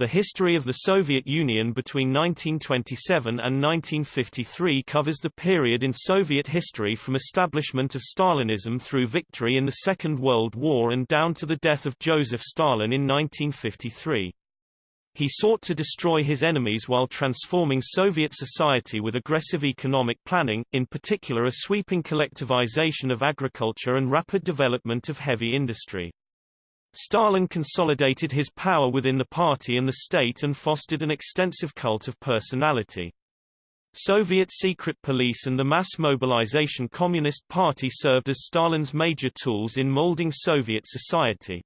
The history of the Soviet Union between 1927 and 1953 covers the period in Soviet history from establishment of Stalinism through victory in the Second World War and down to the death of Joseph Stalin in 1953. He sought to destroy his enemies while transforming Soviet society with aggressive economic planning, in particular a sweeping collectivization of agriculture and rapid development of heavy industry. Stalin consolidated his power within the party and the state and fostered an extensive cult of personality. Soviet secret police and the mass mobilization Communist Party served as Stalin's major tools in molding Soviet society.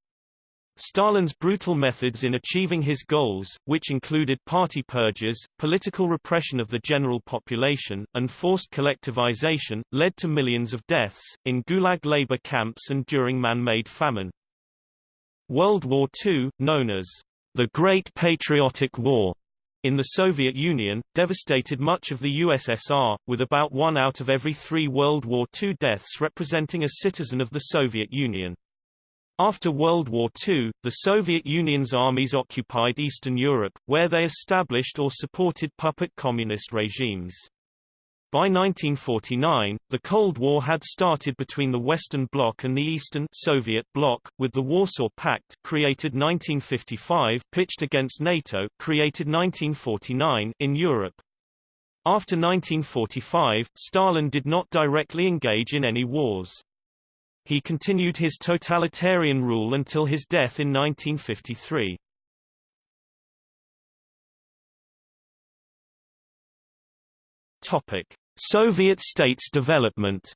Stalin's brutal methods in achieving his goals, which included party purges, political repression of the general population, and forced collectivization, led to millions of deaths, in Gulag labor camps and during man-made famine. World War II, known as the Great Patriotic War, in the Soviet Union, devastated much of the USSR, with about one out of every three World War II deaths representing a citizen of the Soviet Union. After World War II, the Soviet Union's armies occupied Eastern Europe, where they established or supported puppet communist regimes. By 1949, the Cold War had started between the Western Bloc and the Eastern Soviet Bloc, with the Warsaw Pact created 1955 pitched against NATO created 1949 in Europe. After 1945, Stalin did not directly engage in any wars. He continued his totalitarian rule until his death in 1953. Topic: Soviet states development.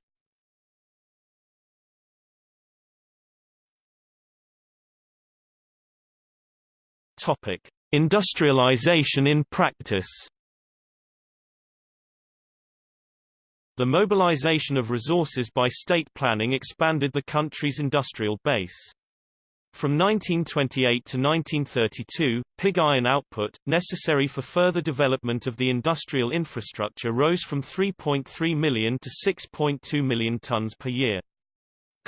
Topic: Industrialization in practice. The mobilization of resources by state planning expanded the country's industrial base. From 1928 to 1932, pig iron output, necessary for further development of the industrial infrastructure rose from 3.3 million to 6.2 million tons per year.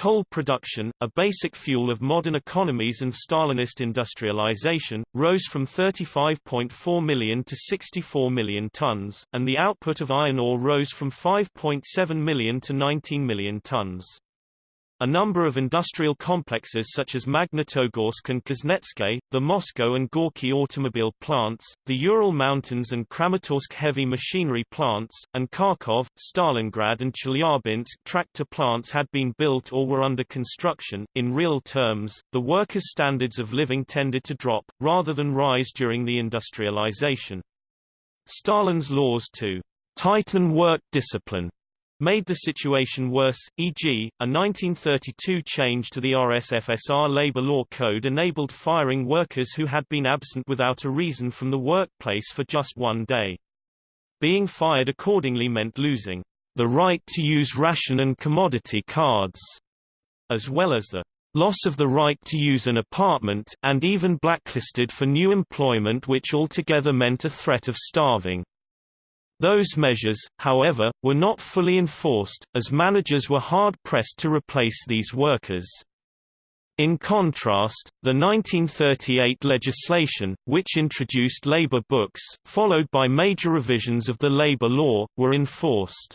Coal production, a basic fuel of modern economies and Stalinist industrialization, rose from 35.4 million to 64 million tons, and the output of iron ore rose from 5.7 million to 19 million tons. A number of industrial complexes such as Magnitogorsk and Kuznetsk, the Moscow and Gorky automobile plants, the Ural Mountains and Kramatorsk heavy machinery plants, and Kharkov, Stalingrad and Chelyabinsk tractor plants had been built or were under construction. In real terms, the workers' standards of living tended to drop, rather than rise during the industrialization. Stalin's laws to tighten work discipline made the situation worse, e.g., a 1932 change to the RSFSR labor law code enabled firing workers who had been absent without a reason from the workplace for just one day. Being fired accordingly meant losing the right to use ration and commodity cards, as well as the loss of the right to use an apartment, and even blacklisted for new employment which altogether meant a threat of starving. Those measures, however, were not fully enforced, as managers were hard-pressed to replace these workers. In contrast, the 1938 legislation, which introduced labor books, followed by major revisions of the labor law, were enforced.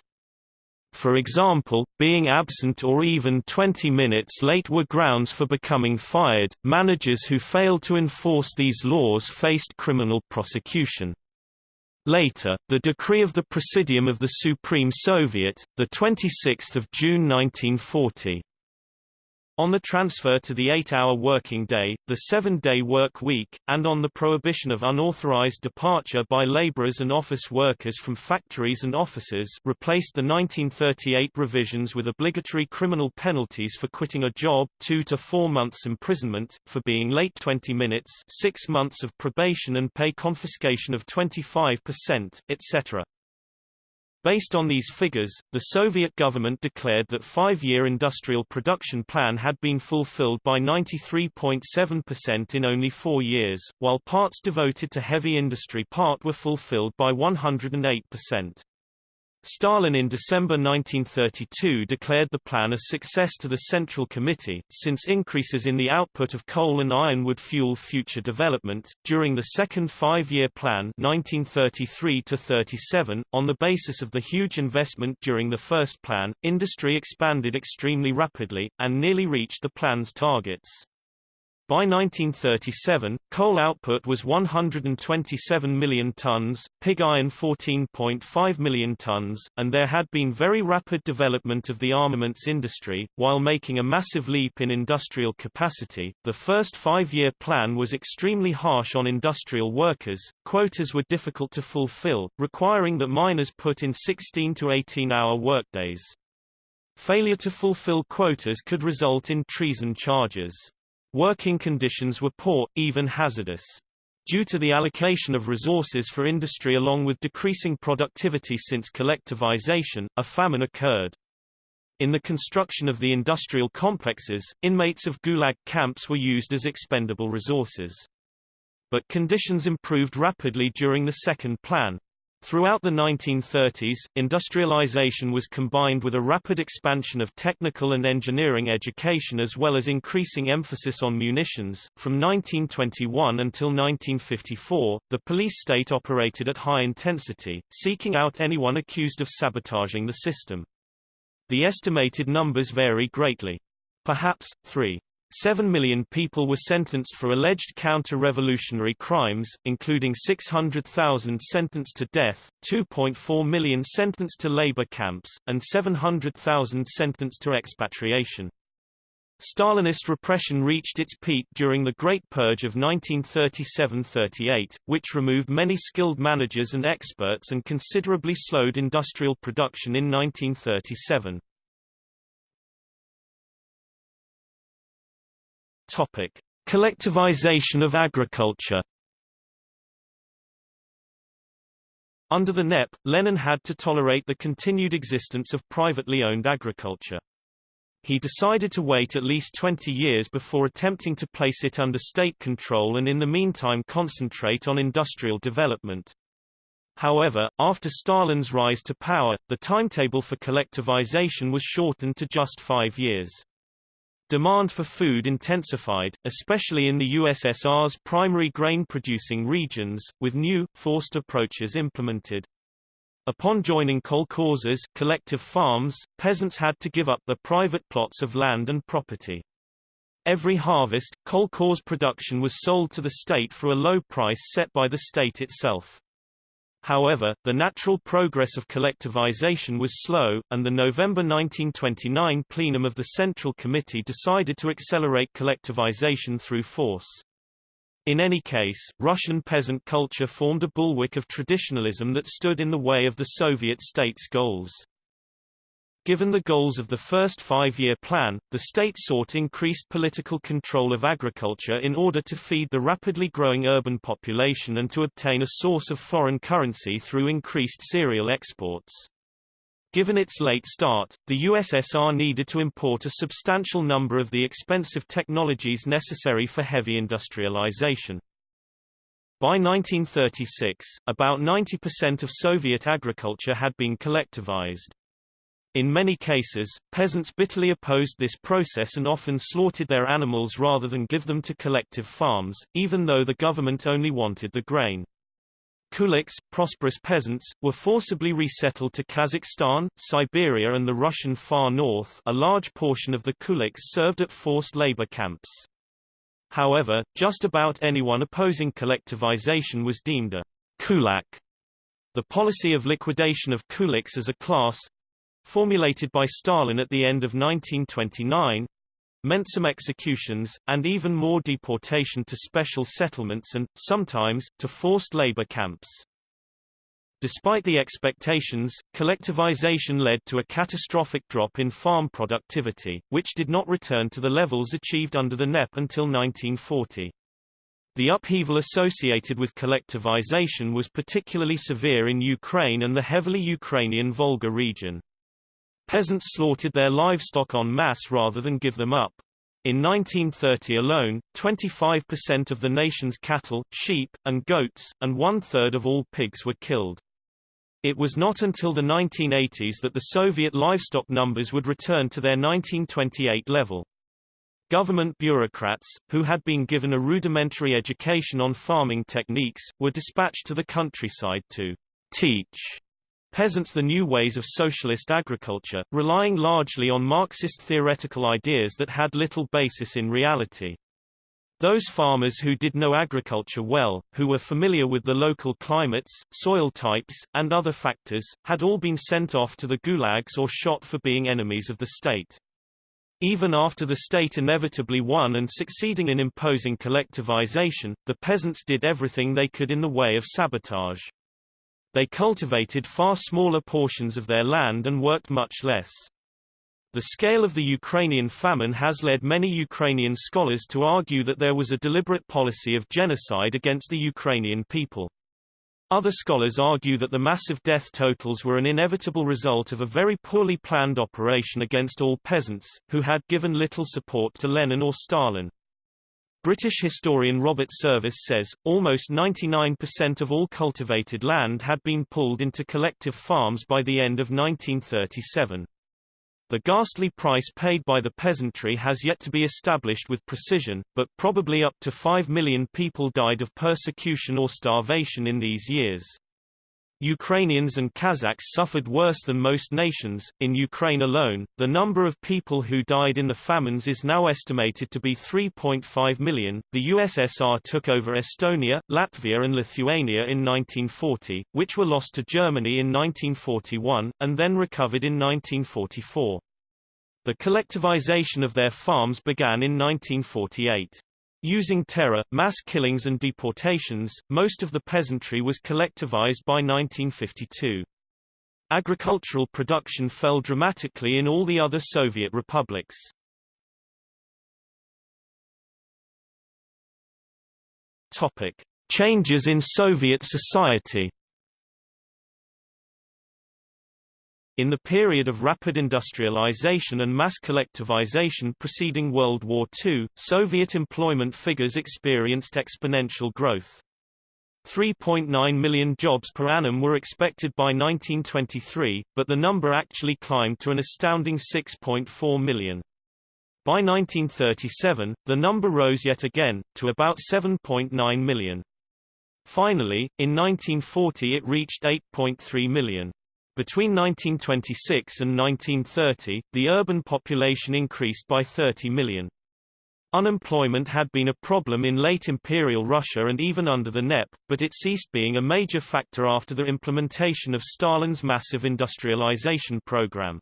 For example, being absent or even 20 minutes late were grounds for becoming fired. Managers who failed to enforce these laws faced criminal prosecution. Later, the decree of the Presidium of the Supreme Soviet, 26 June 1940, on the transfer to the eight-hour working day, the seven-day work week, and on the prohibition of unauthorized departure by laborers and office workers from factories and offices replaced the 1938 revisions with obligatory criminal penalties for quitting a job two to four months imprisonment, for being late 20 minutes six months of probation and pay confiscation of 25%, etc. Based on these figures, the Soviet government declared that five-year industrial production plan had been fulfilled by 93.7% in only four years, while parts devoted to heavy industry part were fulfilled by 108%. Stalin in December 1932 declared the plan a success to the Central Committee, since increases in the output of coal and iron would fuel future development. During the second five-year plan 1933-37, on the basis of the huge investment during the first plan, industry expanded extremely rapidly, and nearly reached the plan's targets. By 1937, coal output was 127 million tons, pig iron 14.5 million tons, and there had been very rapid development of the armaments industry, while making a massive leap in industrial capacity. The first five-year plan was extremely harsh on industrial workers, quotas were difficult to fulfill, requiring that miners put in 16 to 18-hour workdays. Failure to fulfill quotas could result in treason charges. Working conditions were poor, even hazardous. Due to the allocation of resources for industry along with decreasing productivity since collectivization, a famine occurred. In the construction of the industrial complexes, inmates of Gulag camps were used as expendable resources. But conditions improved rapidly during the second plan. Throughout the 1930s, industrialization was combined with a rapid expansion of technical and engineering education as well as increasing emphasis on munitions. From 1921 until 1954, the police state operated at high intensity, seeking out anyone accused of sabotaging the system. The estimated numbers vary greatly. Perhaps, 3. 7 million people were sentenced for alleged counter-revolutionary crimes, including 600,000 sentenced to death, 2.4 million sentenced to labor camps, and 700,000 sentenced to expatriation. Stalinist repression reached its peak during the Great Purge of 1937–38, which removed many skilled managers and experts and considerably slowed industrial production in 1937. Topic: Collectivization of agriculture. Under the NEP, Lenin had to tolerate the continued existence of privately owned agriculture. He decided to wait at least 20 years before attempting to place it under state control and in the meantime concentrate on industrial development. However, after Stalin's rise to power, the timetable for collectivization was shortened to just five years. Demand for food intensified, especially in the USSR's primary grain-producing regions, with new, forced approaches implemented. Upon joining kolkhozes collective farms, peasants had to give up their private plots of land and property. Every harvest, kolkhoz production was sold to the state for a low price set by the state itself. However, the natural progress of collectivization was slow, and the November 1929 plenum of the Central Committee decided to accelerate collectivization through force. In any case, Russian peasant culture formed a bulwark of traditionalism that stood in the way of the Soviet state's goals. Given the goals of the first five-year plan, the state sought increased political control of agriculture in order to feed the rapidly growing urban population and to obtain a source of foreign currency through increased cereal exports. Given its late start, the USSR needed to import a substantial number of the expensive technologies necessary for heavy industrialization. By 1936, about 90% of Soviet agriculture had been collectivized. In many cases, peasants bitterly opposed this process and often slaughtered their animals rather than give them to collective farms, even though the government only wanted the grain. Kulaks, prosperous peasants, were forcibly resettled to Kazakhstan, Siberia and the Russian far north a large portion of the Kulaks served at forced labor camps. However, just about anyone opposing collectivization was deemed a kulak. The policy of liquidation of kulaks as a class, formulated by Stalin at the end of 1929, meant some executions, and even more deportation to special settlements and, sometimes, to forced labor camps. Despite the expectations, collectivization led to a catastrophic drop in farm productivity, which did not return to the levels achieved under the NEP until 1940. The upheaval associated with collectivization was particularly severe in Ukraine and the heavily Ukrainian Volga region. Peasants slaughtered their livestock en masse rather than give them up. In 1930 alone, 25% of the nation's cattle, sheep, and goats, and one-third of all pigs were killed. It was not until the 1980s that the Soviet livestock numbers would return to their 1928 level. Government bureaucrats, who had been given a rudimentary education on farming techniques, were dispatched to the countryside to teach peasants the new ways of socialist agriculture, relying largely on Marxist theoretical ideas that had little basis in reality. Those farmers who did know agriculture well, who were familiar with the local climates, soil types, and other factors, had all been sent off to the gulags or shot for being enemies of the state. Even after the state inevitably won and succeeding in imposing collectivization, the peasants did everything they could in the way of sabotage. They cultivated far smaller portions of their land and worked much less. The scale of the Ukrainian famine has led many Ukrainian scholars to argue that there was a deliberate policy of genocide against the Ukrainian people. Other scholars argue that the massive death totals were an inevitable result of a very poorly planned operation against all peasants, who had given little support to Lenin or Stalin. British historian Robert Service says, almost 99% of all cultivated land had been pulled into collective farms by the end of 1937. The ghastly price paid by the peasantry has yet to be established with precision, but probably up to 5 million people died of persecution or starvation in these years. Ukrainians and Kazakhs suffered worse than most nations. In Ukraine alone, the number of people who died in the famines is now estimated to be 3.5 million. The USSR took over Estonia, Latvia, and Lithuania in 1940, which were lost to Germany in 1941, and then recovered in 1944. The collectivization of their farms began in 1948. Using terror, mass killings and deportations, most of the peasantry was collectivized by 1952. Agricultural production fell dramatically in all the other Soviet republics. Topic: Changes in Soviet society In the period of rapid industrialization and mass collectivization preceding World War II, Soviet employment figures experienced exponential growth. 3.9 million jobs per annum were expected by 1923, but the number actually climbed to an astounding 6.4 million. By 1937, the number rose yet again, to about 7.9 million. Finally, in 1940 it reached 8.3 million. Between 1926 and 1930, the urban population increased by 30 million. Unemployment had been a problem in late Imperial Russia and even under the NEP, but it ceased being a major factor after the implementation of Stalin's massive industrialization program.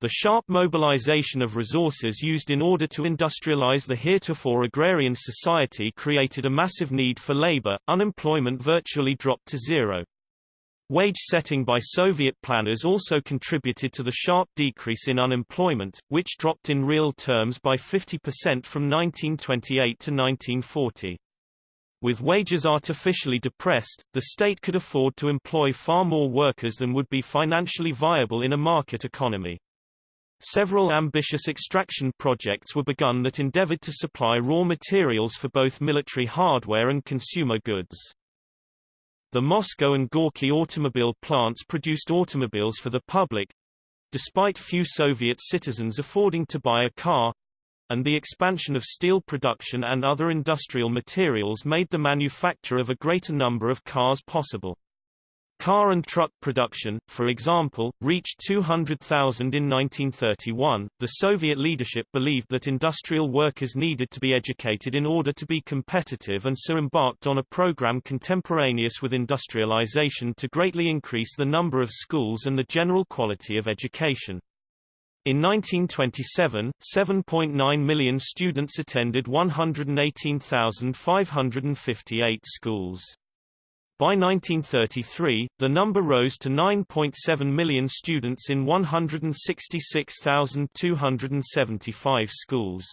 The sharp mobilization of resources used in order to industrialize the heretofore agrarian society created a massive need for labor, unemployment virtually dropped to zero. Wage setting by Soviet planners also contributed to the sharp decrease in unemployment, which dropped in real terms by 50% from 1928 to 1940. With wages artificially depressed, the state could afford to employ far more workers than would be financially viable in a market economy. Several ambitious extraction projects were begun that endeavored to supply raw materials for both military hardware and consumer goods. The Moscow and Gorky automobile plants produced automobiles for the public, despite few Soviet citizens affording to buy a car, and the expansion of steel production and other industrial materials made the manufacture of a greater number of cars possible. Car and truck production, for example, reached 200,000 in 1931. The Soviet leadership believed that industrial workers needed to be educated in order to be competitive and so embarked on a program contemporaneous with industrialization to greatly increase the number of schools and the general quality of education. In 1927, 7.9 million students attended 118,558 schools. By 1933, the number rose to 9.7 million students in 166,275 schools.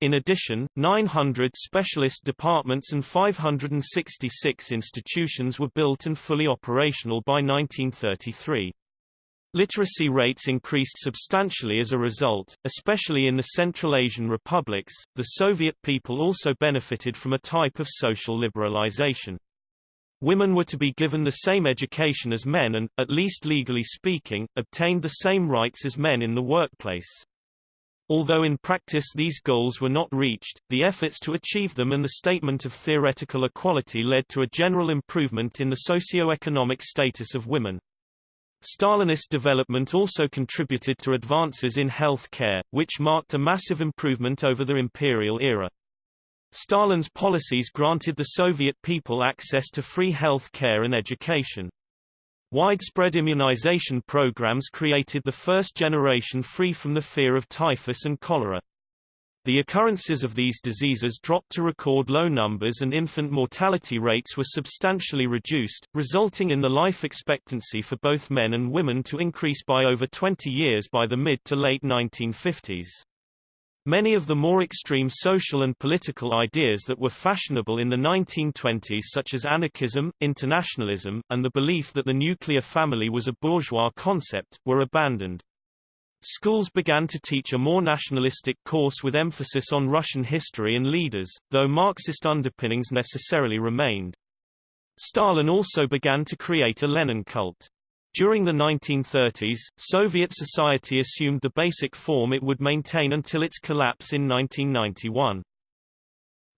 In addition, 900 specialist departments and 566 institutions were built and fully operational by 1933. Literacy rates increased substantially as a result, especially in the Central Asian republics. The Soviet people also benefited from a type of social liberalization. Women were to be given the same education as men and, at least legally speaking, obtained the same rights as men in the workplace. Although in practice these goals were not reached, the efforts to achieve them and the statement of theoretical equality led to a general improvement in the socio-economic status of women. Stalinist development also contributed to advances in health care, which marked a massive improvement over the imperial era. Stalin's policies granted the Soviet people access to free health care and education. Widespread immunization programs created the first generation free from the fear of typhus and cholera. The occurrences of these diseases dropped to record low numbers and infant mortality rates were substantially reduced, resulting in the life expectancy for both men and women to increase by over 20 years by the mid to late 1950s. Many of the more extreme social and political ideas that were fashionable in the 1920s such as anarchism, internationalism, and the belief that the nuclear family was a bourgeois concept, were abandoned. Schools began to teach a more nationalistic course with emphasis on Russian history and leaders, though Marxist underpinnings necessarily remained. Stalin also began to create a Lenin cult. During the 1930s, Soviet society assumed the basic form it would maintain until its collapse in 1991.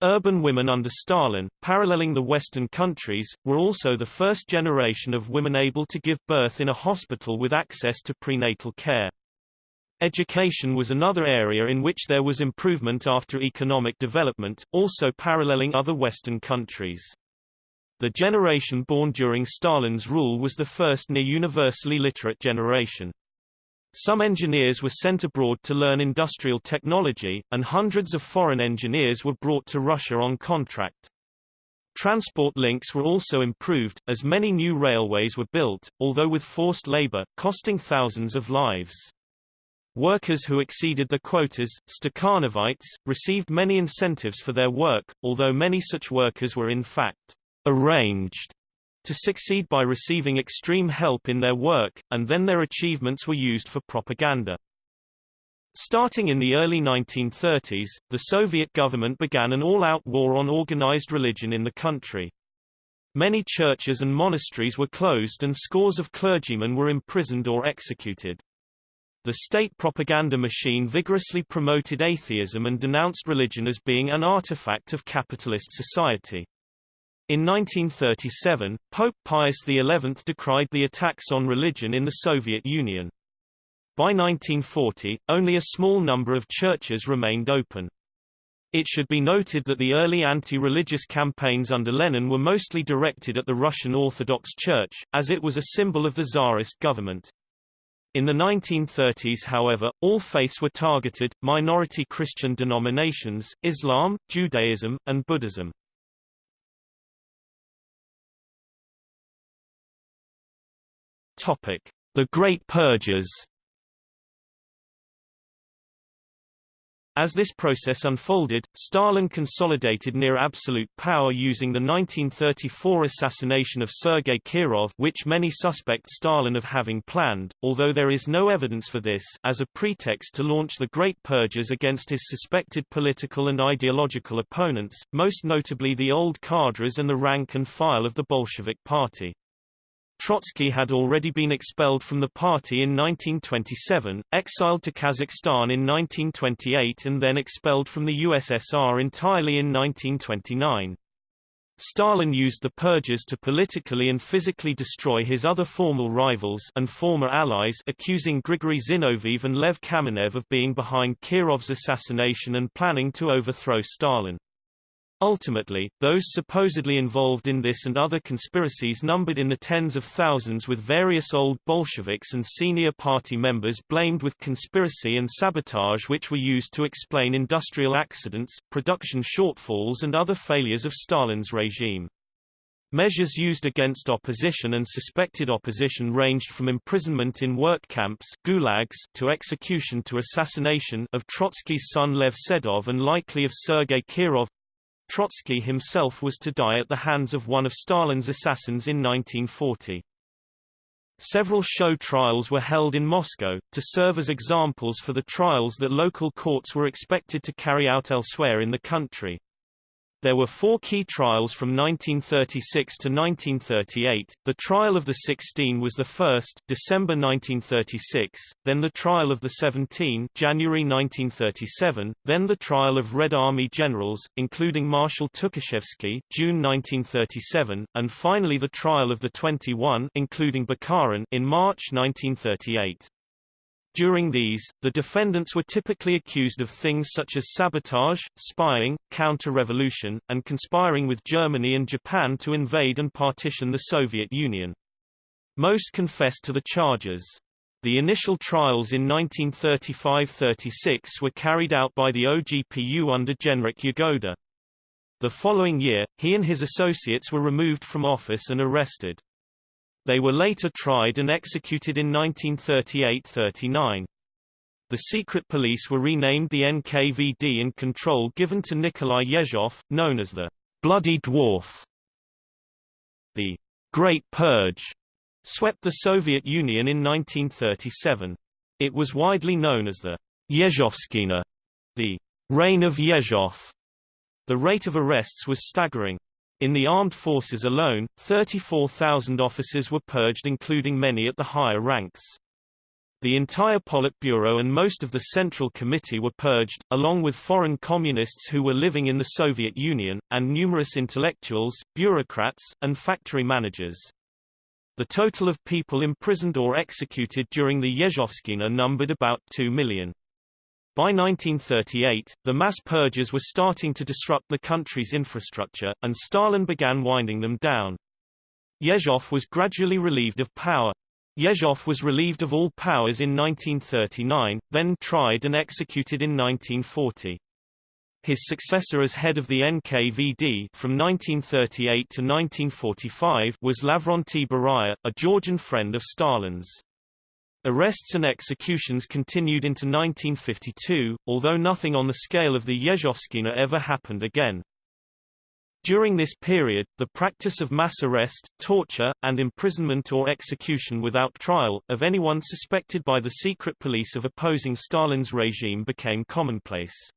Urban women under Stalin, paralleling the Western countries, were also the first generation of women able to give birth in a hospital with access to prenatal care. Education was another area in which there was improvement after economic development, also paralleling other Western countries. The generation born during Stalin's rule was the first near-universally literate generation. Some engineers were sent abroad to learn industrial technology, and hundreds of foreign engineers were brought to Russia on contract. Transport links were also improved, as many new railways were built, although with forced labor, costing thousands of lives. Workers who exceeded the quotas, Stakhanovites, received many incentives for their work, although many such workers were in fact arranged to succeed by receiving extreme help in their work, and then their achievements were used for propaganda. Starting in the early 1930s, the Soviet government began an all-out war on organized religion in the country. Many churches and monasteries were closed and scores of clergymen were imprisoned or executed. The state propaganda machine vigorously promoted atheism and denounced religion as being an artifact of capitalist society. In 1937, Pope Pius XI decried the attacks on religion in the Soviet Union. By 1940, only a small number of churches remained open. It should be noted that the early anti-religious campaigns under Lenin were mostly directed at the Russian Orthodox Church, as it was a symbol of the Tsarist government. In the 1930s however, all faiths were targeted, minority Christian denominations, Islam, Judaism, and Buddhism. Topic: The Great Purges. As this process unfolded, Stalin consolidated near absolute power using the 1934 assassination of Sergei Kirov which many suspect Stalin of having planned, although there is no evidence for this as a pretext to launch the Great Purges against his suspected political and ideological opponents, most notably the old cadres and the rank and file of the Bolshevik Party. Trotsky had already been expelled from the party in 1927, exiled to Kazakhstan in 1928 and then expelled from the USSR entirely in 1929. Stalin used the purges to politically and physically destroy his other formal rivals and former allies accusing Grigory Zinoviev and Lev Kamenev of being behind Kirov's assassination and planning to overthrow Stalin. Ultimately, those supposedly involved in this and other conspiracies numbered in the tens of thousands with various old Bolsheviks and senior party members blamed with conspiracy and sabotage which were used to explain industrial accidents, production shortfalls and other failures of Stalin's regime. Measures used against opposition and suspected opposition ranged from imprisonment in work camps gulags to execution to assassination of Trotsky's son Lev Sedov and likely of Sergei Kirov, Trotsky himself was to die at the hands of one of Stalin's assassins in 1940. Several show trials were held in Moscow, to serve as examples for the trials that local courts were expected to carry out elsewhere in the country. There were four key trials from 1936 to 1938. The trial of the 16 was the first, December 1936, then the trial of the 17, January 1937, then the trial of Red Army generals, including Marshal Tukhachevsky, June 1937, and finally the trial of the 21, including Bukharin, in March 1938. During these, the defendants were typically accused of things such as sabotage, spying, counter-revolution, and conspiring with Germany and Japan to invade and partition the Soviet Union. Most confessed to the charges. The initial trials in 1935–36 were carried out by the OGPU under Genrikh Yagoda. The following year, he and his associates were removed from office and arrested. They were later tried and executed in 1938–39. The secret police were renamed the NKVD and control given to Nikolai Yezhov, known as the Bloody Dwarf. The Great Purge swept the Soviet Union in 1937. It was widely known as the Yezhovshchina, the Reign of Yezhov. The rate of arrests was staggering. In the armed forces alone, 34,000 officers were purged including many at the higher ranks. The entire Politburo and most of the Central Committee were purged, along with foreign communists who were living in the Soviet Union, and numerous intellectuals, bureaucrats, and factory managers. The total of people imprisoned or executed during the Yezhovshchina numbered about 2 million. By 1938, the mass purges were starting to disrupt the country's infrastructure, and Stalin began winding them down. Yezhov was gradually relieved of power. Yezhov was relieved of all powers in 1939, then tried and executed in 1940. His successor as head of the NKVD from 1938 to 1945 was Lavrentiy Beria, a Georgian friend of Stalin's. Arrests and executions continued into 1952, although nothing on the scale of the Yezhovshchina ever happened again. During this period, the practice of mass arrest, torture, and imprisonment or execution without trial, of anyone suspected by the secret police of opposing Stalin's regime became commonplace.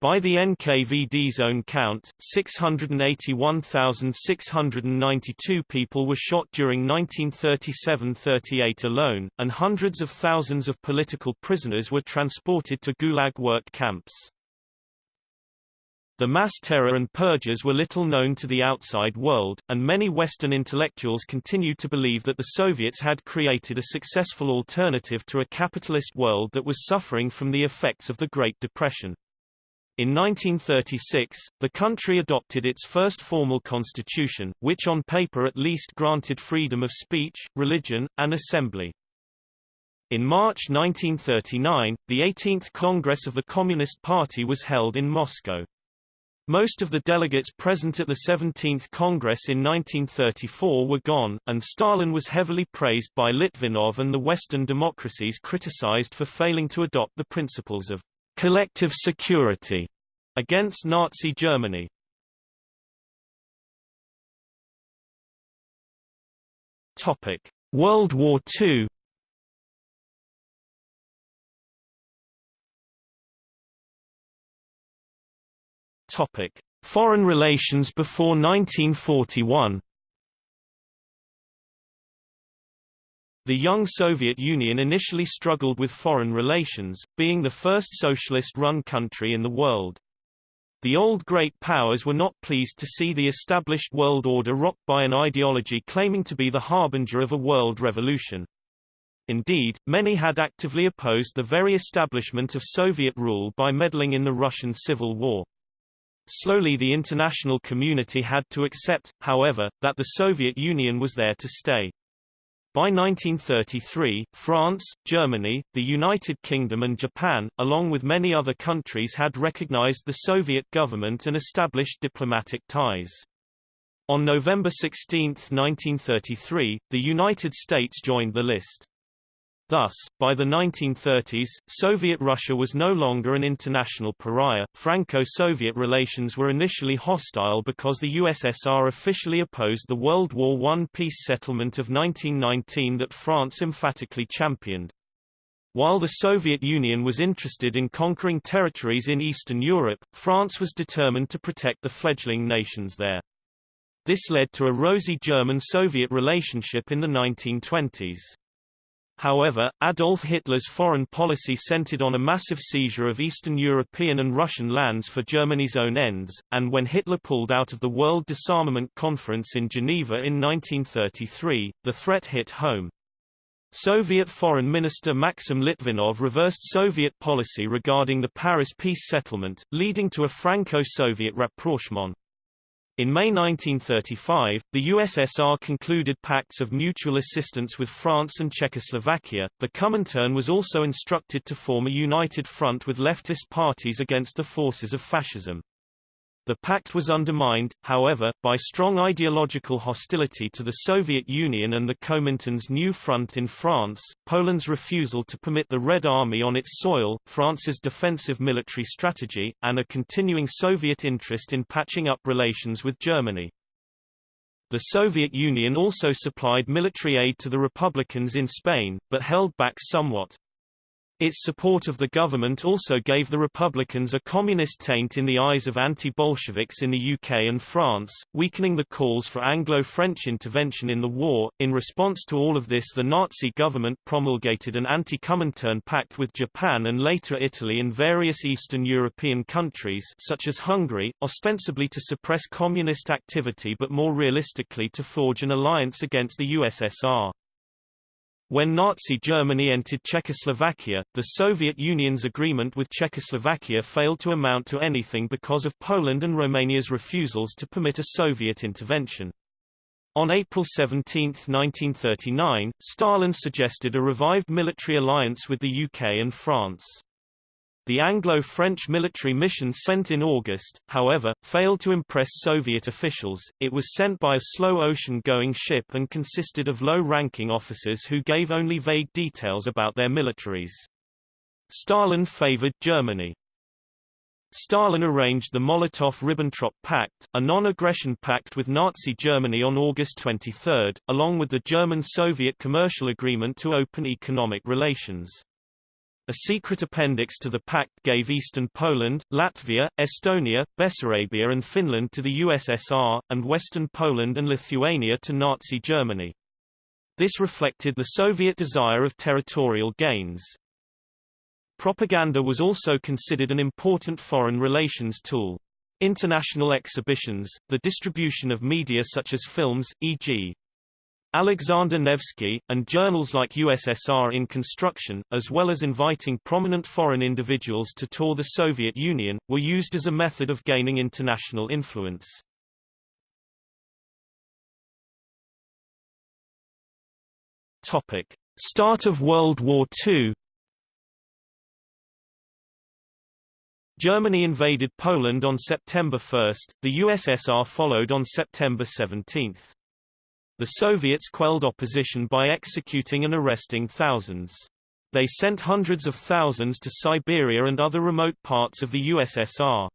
By the NKVD's own count, 681,692 people were shot during 1937–38 alone, and hundreds of thousands of political prisoners were transported to Gulag work camps. The mass terror and purges were little known to the outside world, and many Western intellectuals continued to believe that the Soviets had created a successful alternative to a capitalist world that was suffering from the effects of the Great Depression. In 1936, the country adopted its first formal constitution, which on paper at least granted freedom of speech, religion, and assembly. In March 1939, the 18th Congress of the Communist Party was held in Moscow. Most of the delegates present at the 17th Congress in 1934 were gone, and Stalin was heavily praised by Litvinov and the Western democracies criticized for failing to adopt the principles of collective security against Nazi Germany. Topic: World War II. Topic: Foreign relations before 1941. The young Soviet Union initially struggled with foreign relations, being the first socialist-run country in the world. The old great powers were not pleased to see the established world order rocked by an ideology claiming to be the harbinger of a world revolution. Indeed, many had actively opposed the very establishment of Soviet rule by meddling in the Russian Civil War. Slowly the international community had to accept, however, that the Soviet Union was there to stay. By 1933, France, Germany, the United Kingdom and Japan, along with many other countries had recognized the Soviet government and established diplomatic ties. On November 16, 1933, the United States joined the list. Thus, by the 1930s, Soviet Russia was no longer an international pariah. Franco-Soviet relations were initially hostile because the USSR officially opposed the World War I peace settlement of 1919 that France emphatically championed. While the Soviet Union was interested in conquering territories in Eastern Europe, France was determined to protect the fledgling nations there. This led to a rosy German-Soviet relationship in the 1920s. However, Adolf Hitler's foreign policy centered on a massive seizure of Eastern European and Russian lands for Germany's own ends, and when Hitler pulled out of the World Disarmament Conference in Geneva in 1933, the threat hit home. Soviet Foreign Minister Maxim Litvinov reversed Soviet policy regarding the Paris peace settlement, leading to a Franco-Soviet rapprochement. In May 1935, the USSR concluded pacts of mutual assistance with France and Czechoslovakia. The Comintern was also instructed to form a united front with leftist parties against the forces of fascism. The pact was undermined, however, by strong ideological hostility to the Soviet Union and the Comintern's new front in France, Poland's refusal to permit the Red Army on its soil, France's defensive military strategy, and a continuing Soviet interest in patching up relations with Germany. The Soviet Union also supplied military aid to the Republicans in Spain, but held back somewhat. Its support of the government also gave the Republicans a communist taint in the eyes of anti-Bolsheviks in the UK and France, weakening the calls for Anglo-French intervention in the war. In response to all of this the Nazi government promulgated an anti-Comintern pact with Japan and later Italy and various Eastern European countries such as Hungary, ostensibly to suppress communist activity but more realistically to forge an alliance against the USSR. When Nazi Germany entered Czechoslovakia, the Soviet Union's agreement with Czechoslovakia failed to amount to anything because of Poland and Romania's refusals to permit a Soviet intervention. On April 17, 1939, Stalin suggested a revived military alliance with the UK and France. The Anglo-French military mission sent in August, however, failed to impress Soviet officials. It was sent by a slow ocean-going ship and consisted of low-ranking officers who gave only vague details about their militaries. Stalin favored Germany. Stalin arranged the Molotov–Ribbentrop Pact, a non-aggression pact with Nazi Germany on August 23, along with the German-Soviet commercial agreement to open economic relations. A secret appendix to the pact gave eastern Poland, Latvia, Estonia, Bessarabia and Finland to the USSR, and western Poland and Lithuania to Nazi Germany. This reflected the Soviet desire of territorial gains. Propaganda was also considered an important foreign relations tool. International exhibitions, the distribution of media such as films, e.g. Alexander Nevsky, and journals like USSR in Construction, as well as inviting prominent foreign individuals to tour the Soviet Union, were used as a method of gaining international influence. Topic. Start of World War II Germany invaded Poland on September 1, the USSR followed on September 17. The Soviets quelled opposition by executing and arresting thousands. They sent hundreds of thousands to Siberia and other remote parts of the USSR.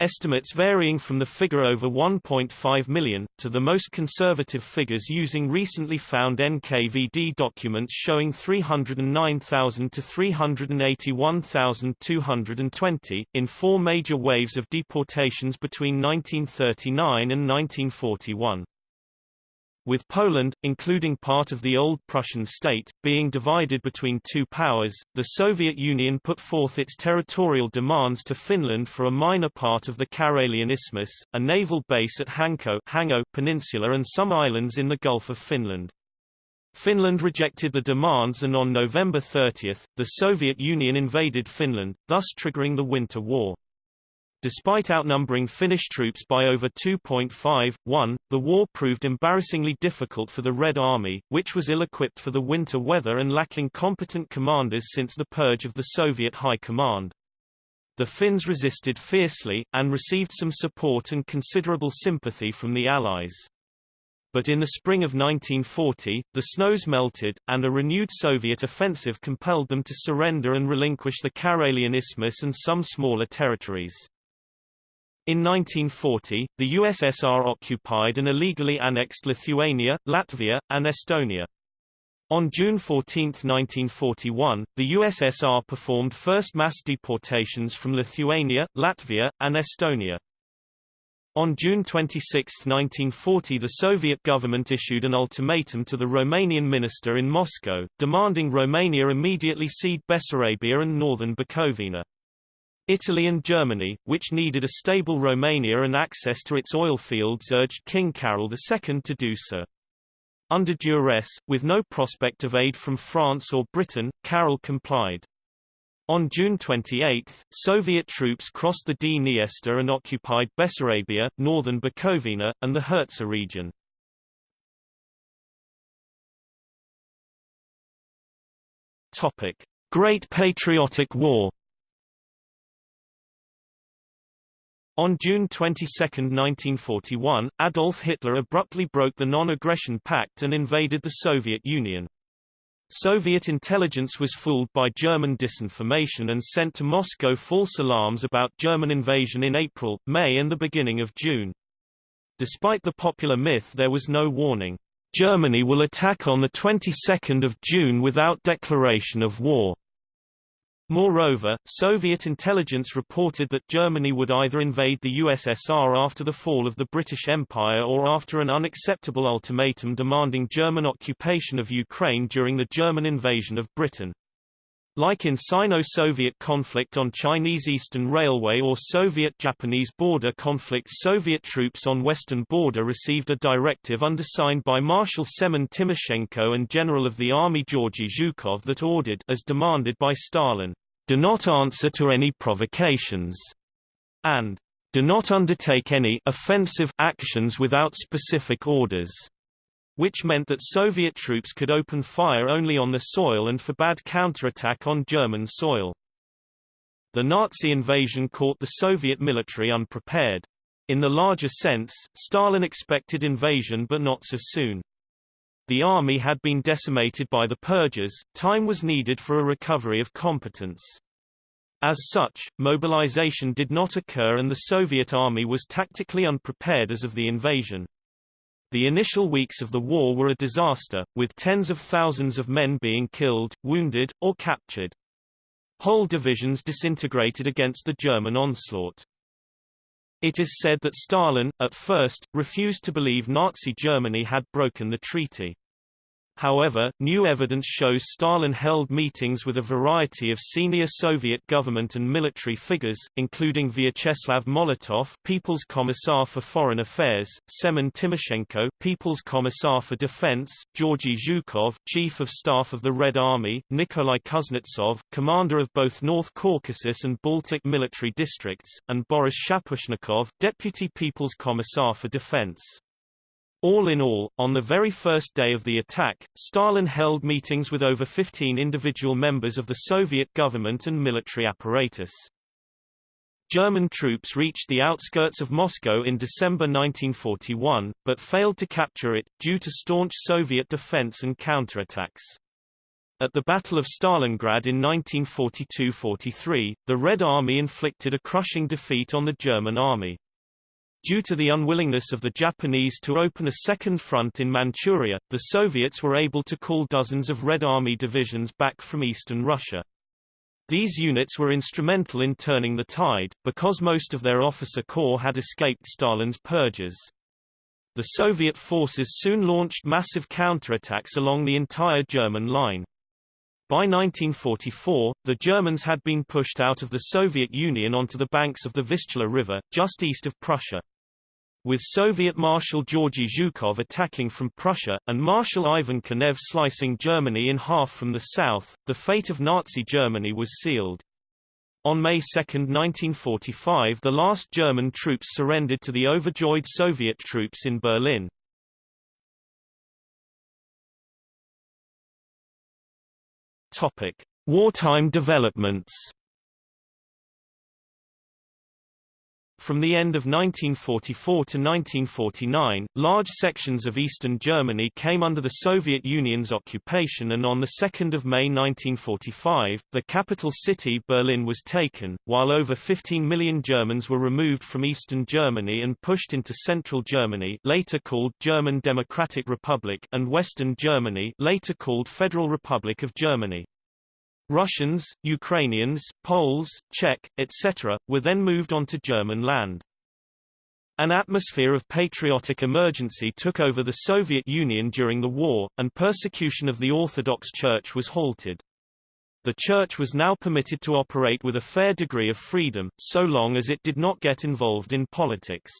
Estimates varying from the figure over 1.5 million, to the most conservative figures using recently found NKVD documents showing 309,000 to 381,220, in four major waves of deportations between 1939 and 1941 with Poland, including part of the old Prussian state, being divided between two powers, the Soviet Union put forth its territorial demands to Finland for a minor part of the Karelian Isthmus, a naval base at Hanko Hango Peninsula and some islands in the Gulf of Finland. Finland rejected the demands and on November 30, the Soviet Union invaded Finland, thus triggering the Winter War. Despite outnumbering Finnish troops by over 2.5:1, the war proved embarrassingly difficult for the Red Army, which was ill-equipped for the winter weather and lacking competent commanders since the purge of the Soviet High Command. The Finns resisted fiercely, and received some support and considerable sympathy from the Allies. But in the spring of 1940, the snows melted, and a renewed Soviet offensive compelled them to surrender and relinquish the Karelian Isthmus and some smaller territories. In 1940, the USSR occupied and illegally annexed Lithuania, Latvia, and Estonia. On June 14, 1941, the USSR performed first mass deportations from Lithuania, Latvia, and Estonia. On June 26, 1940 the Soviet government issued an ultimatum to the Romanian minister in Moscow, demanding Romania immediately cede Bessarabia and northern Bukovina. Italy and Germany, which needed a stable Romania and access to its oil fields urged King Carol II to do so. Under duress, with no prospect of aid from France or Britain, Carol complied. On June 28, Soviet troops crossed the Dniester and occupied Bessarabia, northern Bukovina, and the Hertsa region. Great Patriotic War On June 22, 1941, Adolf Hitler abruptly broke the Non-Aggression Pact and invaded the Soviet Union. Soviet intelligence was fooled by German disinformation and sent to Moscow false alarms about German invasion in April, May and the beginning of June. Despite the popular myth there was no warning. Germany will attack on the 22nd of June without declaration of war. Moreover, Soviet intelligence reported that Germany would either invade the USSR after the fall of the British Empire or after an unacceptable ultimatum demanding German occupation of Ukraine during the German invasion of Britain. Like in Sino-Soviet conflict on Chinese Eastern Railway or Soviet-Japanese border conflicts Soviet troops on western border received a directive undersigned by Marshal Semen Timoshenko and General of the Army Georgy Zhukov that ordered as demanded by Stalin, "...do not answer to any provocations," and "...do not undertake any offensive actions without specific orders." Which meant that Soviet troops could open fire only on the soil and forbade counterattack on German soil. The Nazi invasion caught the Soviet military unprepared. In the larger sense, Stalin expected invasion but not so soon. The army had been decimated by the purges, time was needed for a recovery of competence. As such, mobilization did not occur and the Soviet army was tactically unprepared as of the invasion. The initial weeks of the war were a disaster, with tens of thousands of men being killed, wounded, or captured. Whole divisions disintegrated against the German onslaught. It is said that Stalin, at first, refused to believe Nazi Germany had broken the treaty. However, new evidence shows Stalin held meetings with a variety of senior Soviet government and military figures, including Vyacheslav Molotov, People's Commissar for Foreign Affairs, Semen Timoshenko, People's Commissar for Defense, Georgy Zhukov, Chief of Staff of the Red Army, Nikolai Kuznetsov, commander of both North Caucasus and Baltic military districts, and Boris Shaposhnikov, Deputy People's Commissar for Defense. All in all, on the very first day of the attack, Stalin held meetings with over 15 individual members of the Soviet government and military apparatus. German troops reached the outskirts of Moscow in December 1941, but failed to capture it, due to staunch Soviet defense and counterattacks. At the Battle of Stalingrad in 1942–43, the Red Army inflicted a crushing defeat on the German army. Due to the unwillingness of the Japanese to open a second front in Manchuria, the Soviets were able to call dozens of Red Army divisions back from eastern Russia. These units were instrumental in turning the tide, because most of their officer corps had escaped Stalin's purges. The Soviet forces soon launched massive counterattacks along the entire German line. By 1944, the Germans had been pushed out of the Soviet Union onto the banks of the Vistula River, just east of Prussia. With Soviet Marshal Georgy Zhukov attacking from Prussia, and Marshal Ivan Konev slicing Germany in half from the south, the fate of Nazi Germany was sealed. On May 2, 1945 the last German troops surrendered to the overjoyed Soviet troops in Berlin. Wartime developments From the end of 1944 to 1949, large sections of eastern Germany came under the Soviet Union's occupation and on 2 May 1945, the capital city Berlin was taken, while over 15 million Germans were removed from eastern Germany and pushed into central Germany later called German Democratic Republic and western Germany later called Federal Republic of Germany. Russians, Ukrainians, Poles, Czech, etc., were then moved onto German land. An atmosphere of patriotic emergency took over the Soviet Union during the war, and persecution of the Orthodox Church was halted. The Church was now permitted to operate with a fair degree of freedom, so long as it did not get involved in politics.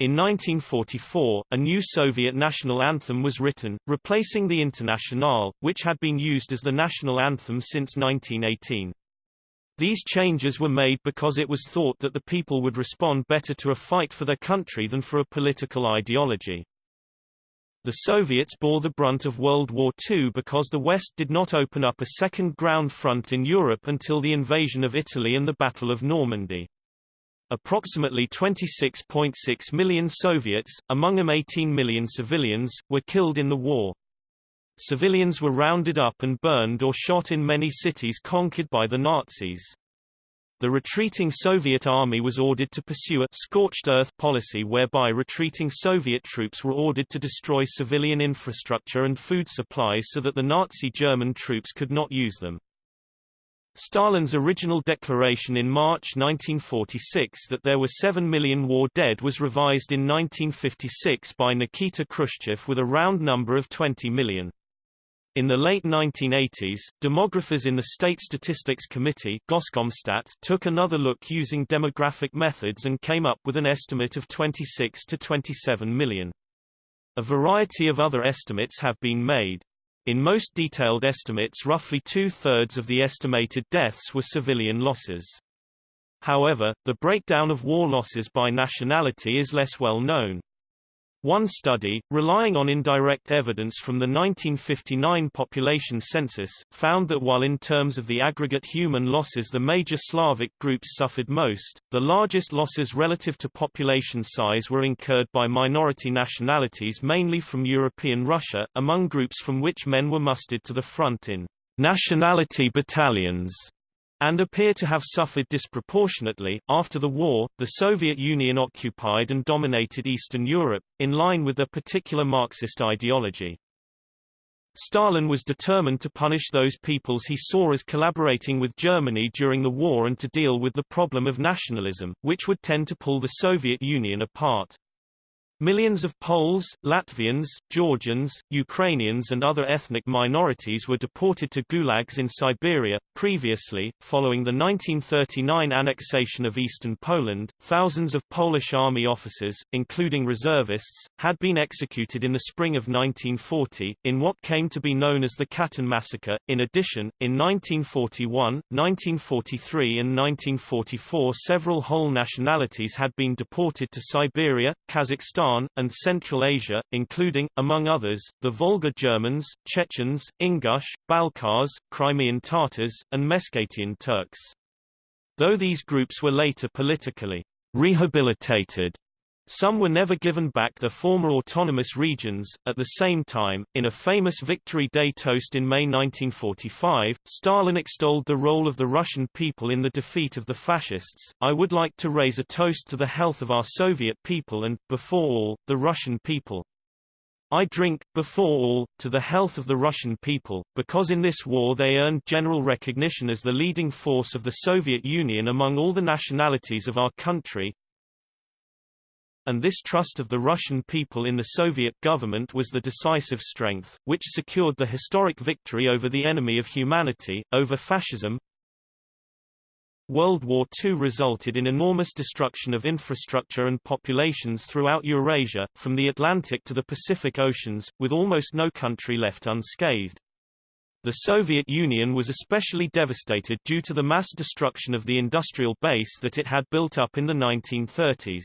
In 1944, a new Soviet national anthem was written, replacing the Internationale, which had been used as the national anthem since 1918. These changes were made because it was thought that the people would respond better to a fight for their country than for a political ideology. The Soviets bore the brunt of World War II because the West did not open up a second ground front in Europe until the invasion of Italy and the Battle of Normandy. Approximately 26.6 million Soviets, among them 18 million civilians, were killed in the war. Civilians were rounded up and burned or shot in many cities conquered by the Nazis. The retreating Soviet army was ordered to pursue a scorched earth policy whereby retreating Soviet troops were ordered to destroy civilian infrastructure and food supplies so that the Nazi German troops could not use them. Stalin's original declaration in March 1946 that there were 7 million war dead was revised in 1956 by Nikita Khrushchev with a round number of 20 million. In the late 1980s, demographers in the State Statistics Committee Goskomstat took another look using demographic methods and came up with an estimate of 26 to 27 million. A variety of other estimates have been made. In most detailed estimates roughly two-thirds of the estimated deaths were civilian losses. However, the breakdown of war losses by nationality is less well known. One study, relying on indirect evidence from the 1959 population census, found that while in terms of the aggregate human losses the major Slavic groups suffered most, the largest losses relative to population size were incurred by minority nationalities mainly from European Russia, among groups from which men were mustered to the front in nationality battalions and appear to have suffered disproportionately. After the war, the Soviet Union occupied and dominated Eastern Europe, in line with their particular Marxist ideology. Stalin was determined to punish those peoples he saw as collaborating with Germany during the war and to deal with the problem of nationalism, which would tend to pull the Soviet Union apart. Millions of Poles, Latvians, Georgians, Ukrainians and other ethnic minorities were deported to gulags in Siberia. Previously, following the 1939 annexation of eastern Poland, thousands of Polish army officers, including reservists, had been executed in the spring of 1940, in what came to be known as the Katyn massacre. In addition, in 1941, 1943 and 1944 several whole nationalities had been deported to Siberia, Kazakhstan and Central Asia, including, among others, the Volga Germans, Chechens, Ingush, Balkars, Crimean Tatars, and Meskhetian Turks. Though these groups were later politically rehabilitated some were never given back their former autonomous regions. At the same time, in a famous Victory Day toast in May 1945, Stalin extolled the role of the Russian people in the defeat of the fascists. I would like to raise a toast to the health of our Soviet people and, before all, the Russian people. I drink, before all, to the health of the Russian people, because in this war they earned general recognition as the leading force of the Soviet Union among all the nationalities of our country, and this trust of the Russian people in the Soviet government was the decisive strength, which secured the historic victory over the enemy of humanity, over fascism. World War II resulted in enormous destruction of infrastructure and populations throughout Eurasia, from the Atlantic to the Pacific Oceans, with almost no country left unscathed. The Soviet Union was especially devastated due to the mass destruction of the industrial base that it had built up in the 1930s.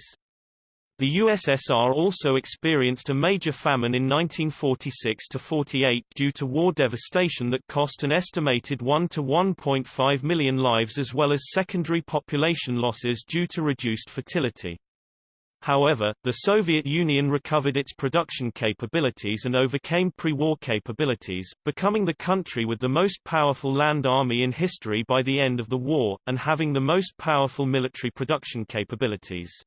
The USSR also experienced a major famine in 1946–48 due to war devastation that cost an estimated 1 to 1.5 million lives as well as secondary population losses due to reduced fertility. However, the Soviet Union recovered its production capabilities and overcame pre-war capabilities, becoming the country with the most powerful land army in history by the end of the war, and having the most powerful military production capabilities.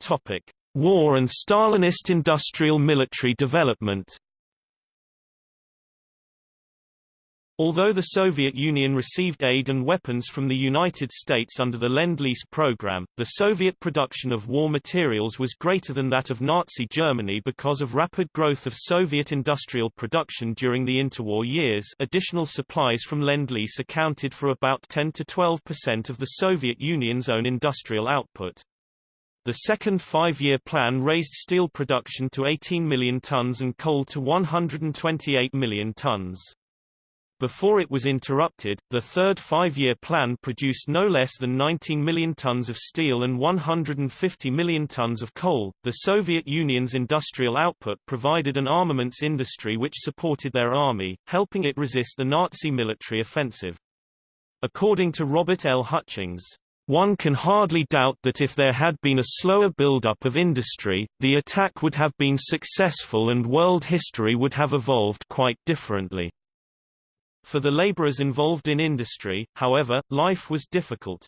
Topic: War and Stalinist industrial military development. Although the Soviet Union received aid and weapons from the United States under the Lend-Lease program, the Soviet production of war materials was greater than that of Nazi Germany because of rapid growth of Soviet industrial production during the interwar years additional supplies from Lend-Lease accounted for about 10 to 12 percent of the Soviet Union's own industrial output. The second five-year plan raised steel production to 18 million tons and coal to 128 million tons. Before it was interrupted, the third five-year plan produced no less than 19 million tons of steel and 150 million tons of coal. The Soviet Union's industrial output provided an armaments industry which supported their army, helping it resist the Nazi military offensive. According to Robert L. Hutchings, one can hardly doubt that if there had been a slower build-up of industry, the attack would have been successful and world history would have evolved quite differently. For the laborers involved in industry, however, life was difficult.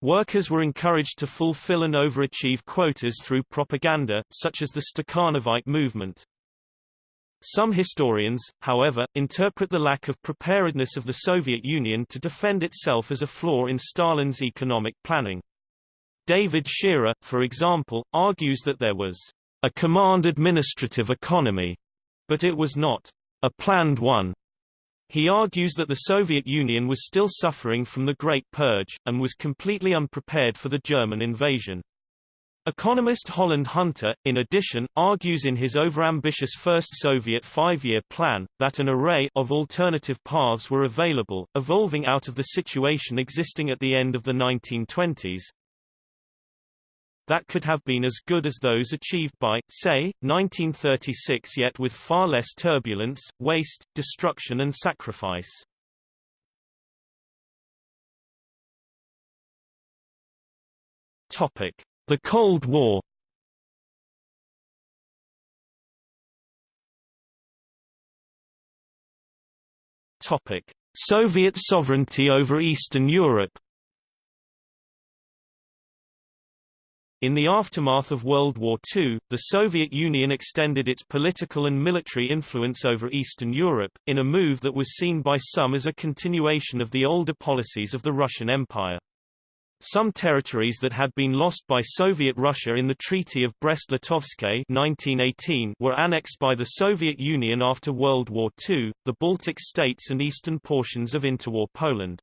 Workers were encouraged to fulfill and overachieve quotas through propaganda, such as the Stakhanovite movement. Some historians, however, interpret the lack of preparedness of the Soviet Union to defend itself as a flaw in Stalin's economic planning. David Shearer, for example, argues that there was a command administrative economy, but it was not a planned one. He argues that the Soviet Union was still suffering from the Great Purge, and was completely unprepared for the German invasion. Economist Holland Hunter, in addition, argues in his overambitious first Soviet five-year plan, that an array of alternative paths were available, evolving out of the situation existing at the end of the 1920s, that could have been as good as those achieved by, say, 1936 yet with far less turbulence, waste, destruction and sacrifice. Topic. The Cold War Topic: Soviet sovereignty over Eastern Europe. In the aftermath of World War II, the Soviet Union extended its political and military influence over Eastern Europe, in a move that was seen by some as a continuation of the older policies of the Russian Empire. Some territories that had been lost by Soviet Russia in the Treaty of Brest-Litovsk were annexed by the Soviet Union after World War II, the Baltic states and eastern portions of interwar Poland.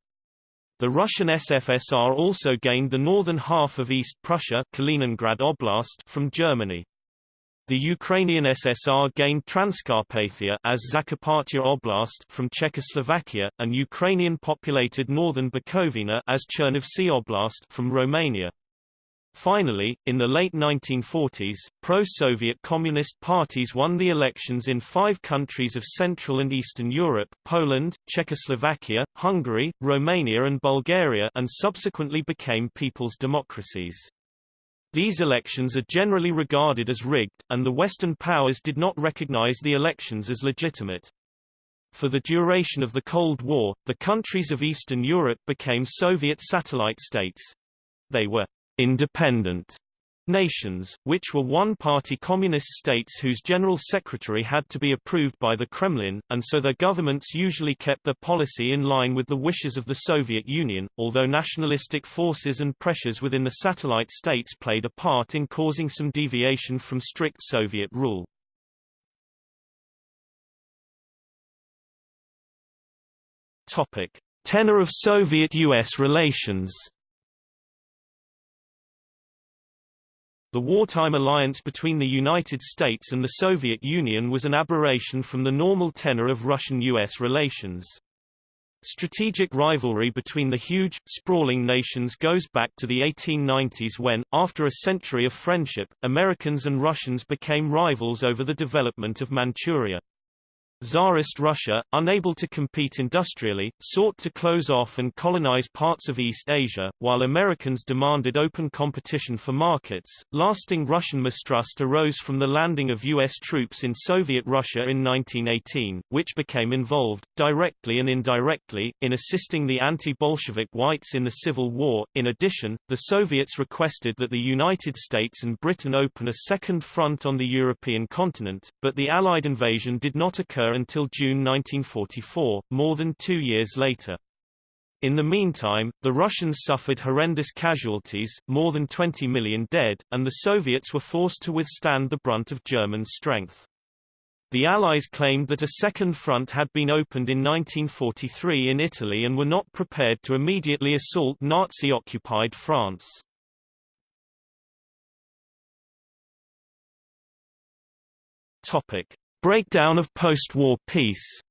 The Russian SFSR also gained the northern half of East Prussia Kaliningrad Oblast from Germany. The Ukrainian SSR gained Transcarpathia as Zakarpattia Oblast from Czechoslovakia, and Ukrainian-populated northern Bukovina as Chernivtsi Oblast from Romania. Finally, in the late 1940s, pro-Soviet communist parties won the elections in five countries of Central and Eastern Europe Poland, Czechoslovakia, Hungary, Romania and Bulgaria and subsequently became people's democracies. These elections are generally regarded as rigged, and the Western powers did not recognize the elections as legitimate. For the duration of the Cold War, the countries of Eastern Europe became Soviet satellite states. They were independent nations, which were one-party communist states whose general secretary had to be approved by the Kremlin, and so their governments usually kept their policy in line with the wishes of the Soviet Union, although nationalistic forces and pressures within the satellite states played a part in causing some deviation from strict Soviet rule. Topic. Tenor of Soviet-US relations The wartime alliance between the United States and the Soviet Union was an aberration from the normal tenor of Russian-US relations. Strategic rivalry between the huge, sprawling nations goes back to the 1890s when, after a century of friendship, Americans and Russians became rivals over the development of Manchuria. Tsarist Russia, unable to compete industrially, sought to close off and colonize parts of East Asia, while Americans demanded open competition for markets. Lasting Russian mistrust arose from the landing of U.S. troops in Soviet Russia in 1918, which became involved, directly and indirectly, in assisting the anti-Bolshevik whites in the Civil War. In addition, the Soviets requested that the United States and Britain open a second front on the European continent, but the Allied invasion did not occur until June 1944, more than two years later. In the meantime, the Russians suffered horrendous casualties, more than 20 million dead, and the Soviets were forced to withstand the brunt of German strength. The Allies claimed that a second front had been opened in 1943 in Italy and were not prepared to immediately assault Nazi-occupied France. Topic: Breakdown of post-war peace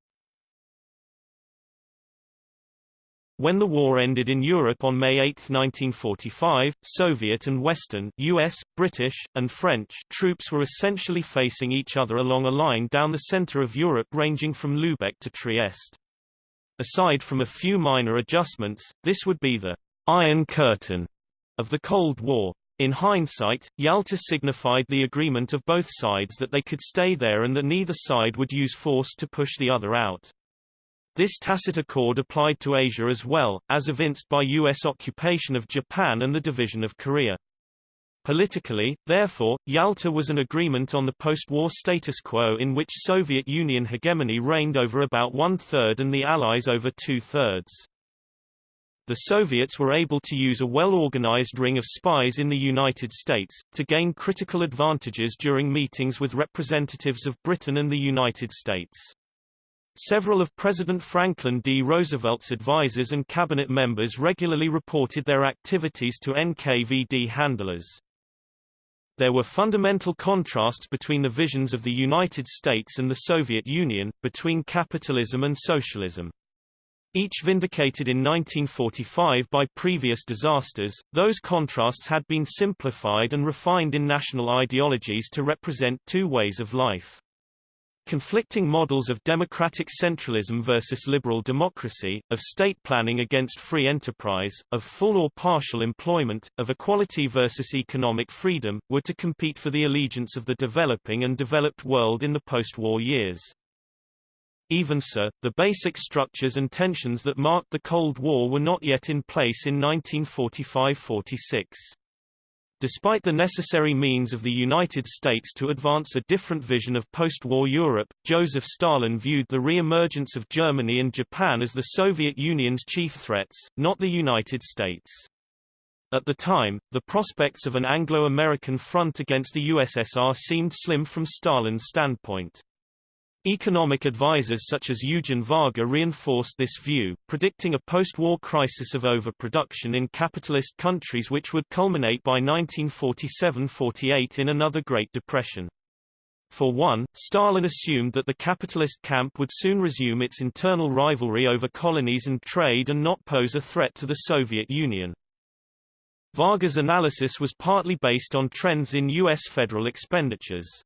When the war ended in Europe on May 8, 1945, Soviet and Western US, British, and French troops were essentially facing each other along a line down the center of Europe ranging from Lübeck to Trieste. Aside from a few minor adjustments, this would be the Iron Curtain of the Cold War. In hindsight, Yalta signified the agreement of both sides that they could stay there and that neither side would use force to push the other out. This tacit accord applied to Asia as well, as evinced by U.S. occupation of Japan and the division of Korea. Politically, therefore, Yalta was an agreement on the post-war status quo in which Soviet Union hegemony reigned over about one-third and the Allies over two-thirds the Soviets were able to use a well-organized ring of spies in the United States, to gain critical advantages during meetings with representatives of Britain and the United States. Several of President Franklin D. Roosevelt's advisers and cabinet members regularly reported their activities to NKVD handlers. There were fundamental contrasts between the visions of the United States and the Soviet Union, between capitalism and socialism. Each vindicated in 1945 by previous disasters, those contrasts had been simplified and refined in national ideologies to represent two ways of life. Conflicting models of democratic centralism versus liberal democracy, of state planning against free enterprise, of full or partial employment, of equality versus economic freedom, were to compete for the allegiance of the developing and developed world in the post-war years. Even so, the basic structures and tensions that marked the Cold War were not yet in place in 1945–46. Despite the necessary means of the United States to advance a different vision of post-war Europe, Joseph Stalin viewed the re-emergence of Germany and Japan as the Soviet Union's chief threats, not the United States. At the time, the prospects of an Anglo-American front against the USSR seemed slim from Stalin's standpoint. Economic advisers such as Eugen Varga reinforced this view, predicting a post-war crisis of overproduction in capitalist countries which would culminate by 1947–48 in another Great Depression. For one, Stalin assumed that the capitalist camp would soon resume its internal rivalry over colonies and trade and not pose a threat to the Soviet Union. Varga's analysis was partly based on trends in U.S. federal expenditures.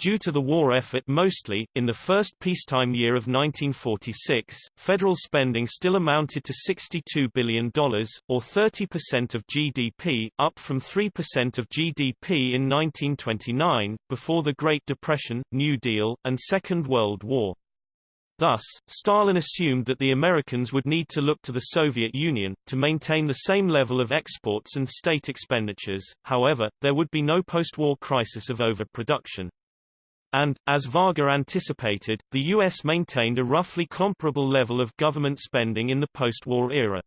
Due to the war effort mostly, in the first peacetime year of 1946, federal spending still amounted to $62 billion, or 30% of GDP, up from 3% of GDP in 1929, before the Great Depression, New Deal, and Second World War. Thus, Stalin assumed that the Americans would need to look to the Soviet Union, to maintain the same level of exports and state expenditures, however, there would be no post-war crisis of overproduction. And, as Varga anticipated, the U.S. maintained a roughly comparable level of government spending in the post-war era.